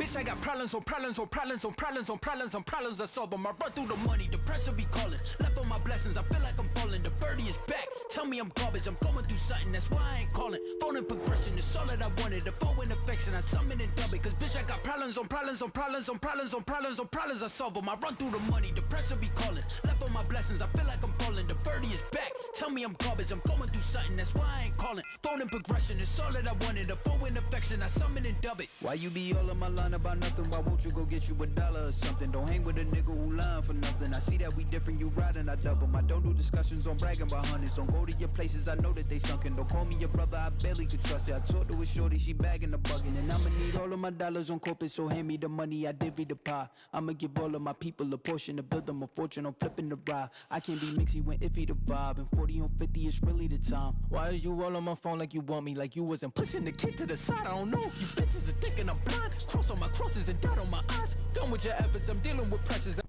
Bitch, I got problems on problems on problems on problems on problems on problems I solve them. I run through the money, the pressure be calling. Left on my blessings, I feel like I'm falling. The birdie is back. Tell me I'm garbage, I'm going through something, that's why I ain't calling. Phone and progression is all that I wanted. The phone in affection, I summon and dub it. Cause bitch, I got problems on problems on problems on problems on problems on problems I solve them. I run through the money, the pressure be calling. Left on my blessings, I feel like I'm falling. The birdie is back. Tell me I'm garbage, I'm going through something, that's why I ain't calling. Phone and progression it's all that I wanted. a phone in affection, I summon and dub it. Why you be all on my line about nothing? Why won't you go get you a dollar or something? Don't hang with a nigga who lying for nothing. I see that we different, you riding, I double. I don't do discussions on bragging about hundreds. Don't go to your places, I know that they sunken. Don't call me your brother, I barely could trust it. I talked to a shorty, she bagging the bugging. And I'ma need all of my dollars on corporate, so hand me the money, I divvy the pie. I'ma give all of my people a portion to build them a fortune I'm flipping the ride. I can't be mixy when iffy the vibe. And 40 on 50 is really the time. Why are you all on my phone like you want me? Like you wasn't pushing the kid to the side. I don't know if you bitches are thinking I'm blind. Cross on my crosses and dot on my eyes. Done with your efforts, I'm dealing with pressures.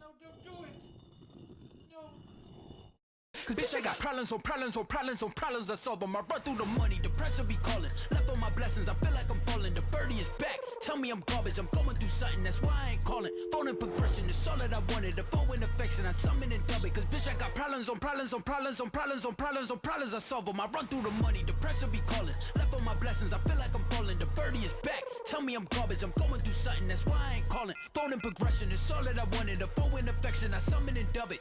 No, don't do it. No. Cause bitch, I got problems on problems on problems on problems I solve them. I run through the money, the pressure be calling. Left on my blessings, I feel like I'm falling. The birdie is back. Me I'm garbage, I'm going through something, that's why I ain't calling. Phone and progression is all that I wanted. The phone in affection, I summon and dub it. Cause bitch, I got problems on problems on problems on problems on problems on problems I solve them. I run through the money, the pressure be calling. Left on my blessings, I feel like I'm falling. The birdie is back. Tell me I'm garbage, I'm going through something, that's why I ain't calling. Phone and progression is all that I wanted. The phone in affection, I summon and dub it.